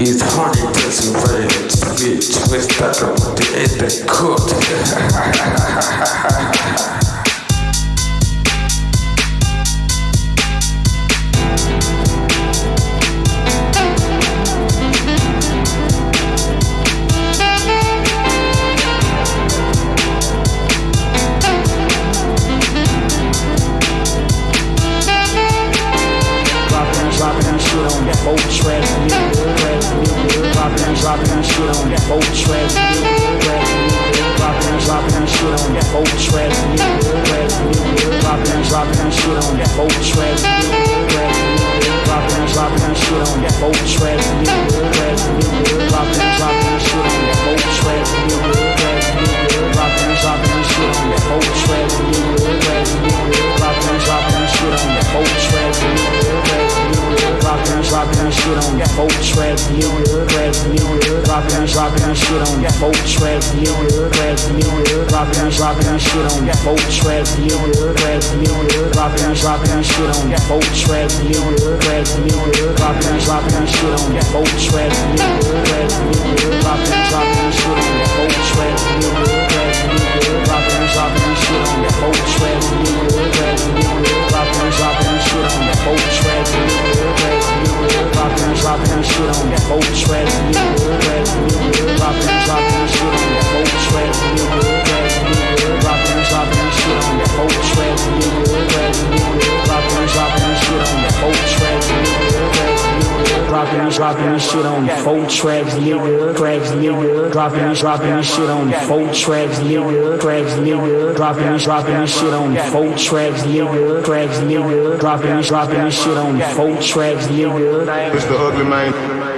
It's hard to test and very bitch. Let's start with the end of court. on the boat track. Dropping, dropping shit on the boat track. Dropping, dropping shit on the boat track. Dropping, dropping shit on the boat track. Dropping, dropping shit on the boat track. Dropping, dropping shit on the boat track. Dropping, dropping shit on the boat track dropping that, dropping that shit on folk track, nigga, crack, nigga, dropping that, dropping that shit on folk track, nigga, crack, nigga, dropping that, dropping that shit on folk track, nigga, crack, nigga, dropping that, dropping that shit on folk track, nigga, crack, nigga, dropping that, dropping that shit on folk track, nigga, crack, nigga, dropping that, dropping that shit on folk track, nigga, crack, nigga, dropping dropping shit on folk track, nigga. drop down shit on the whole track, nigga. Track, nigga. Drop down, drop shit on the whole track, nigga. Track, nigga. Drop down, shit on the whole track, nigga. Track, nigga. dropping this, dropping this shit on four tracks, nigga, tracks, nigga, dropping this, dropping this shit on four tracks, nigga, tracks, nigga, dropping this, dropping this shit on four tracks, nigga, tracks, nigga, dropping this, dropping this shit on four tracks, nigga. It's the ugly man.